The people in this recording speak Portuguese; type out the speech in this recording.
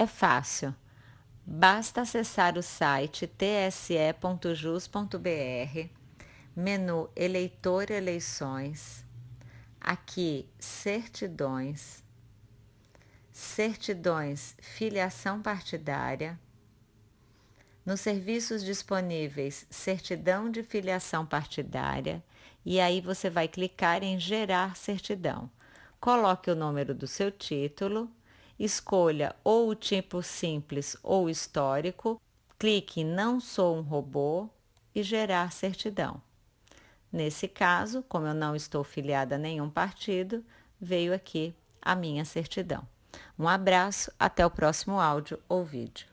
É fácil. Basta acessar o site tse.jus.br, menu Eleitor Eleições, aqui Certidões, Certidões Filiação Partidária, nos serviços disponíveis Certidão de Filiação Partidária, e aí você vai clicar em Gerar Certidão. Coloque o número do seu título, escolha ou o tipo simples ou histórico, clique em Não sou um robô e Gerar Certidão. Nesse caso, como eu não estou filiada a nenhum partido, veio aqui a minha certidão. Um abraço, até o próximo áudio ou vídeo.